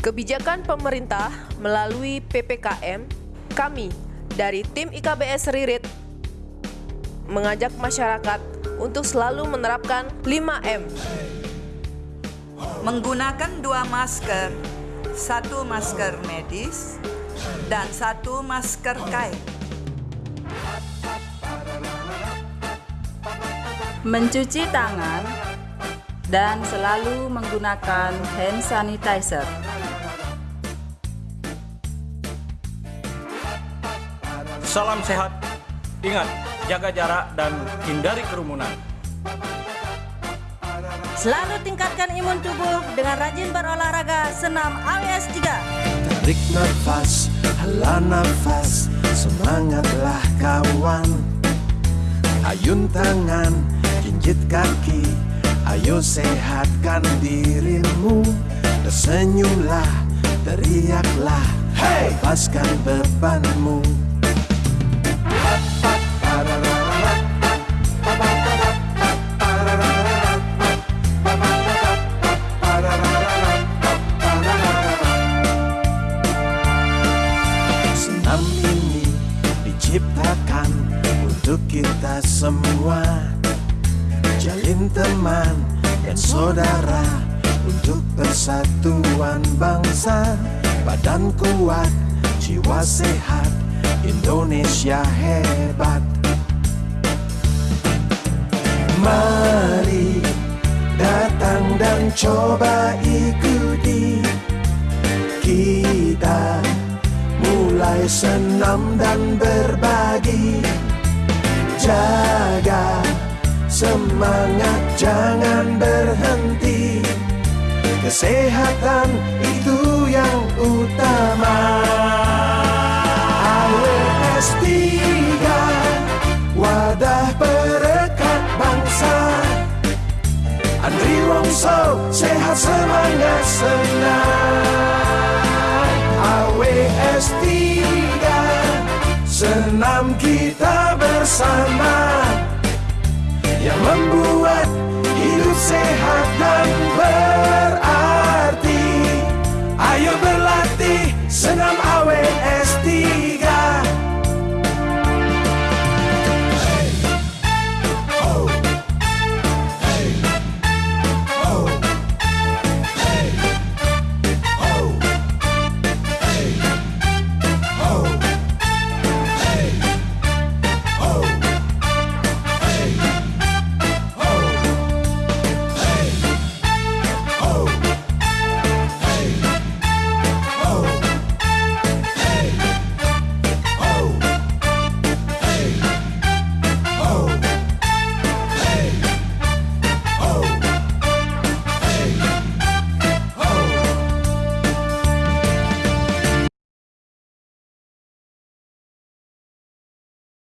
Kebijakan pemerintah melalui PPKM, kami dari tim IKBS Ririt mengajak masyarakat untuk selalu menerapkan 5M. Menggunakan dua masker, satu masker medis dan satu masker kain. Mencuci tangan dan selalu menggunakan hand sanitizer. Salam sehat. Ingat, jaga jarak dan hindari kerumunan. Selalu tingkatkan imun tubuh dengan rajin berolahraga senam AWS 3. Tarik nafas, hela nafas, semangatlah kawan. Ayun tangan, jinjit kaki, ayo sehatkan dirimu. Tersenyumlah, teriaklah, hey! lepaskan bebanmu. Diciptakan untuk kita semua. Jalin teman dan saudara Untuk persatuan bangsa. Badan kuat, jiwa sehat Indonesia hebat. Mari datang dan coba mulai senam dan berbagi. Jaga semangat jangan berhenti. Kesehatan itu yang utama. AWS 3 Wadah perekat bangsa. Andri Wongso sehat semangat senang. AWS 3 Senam kita bersama. Yang membuat hidup sehat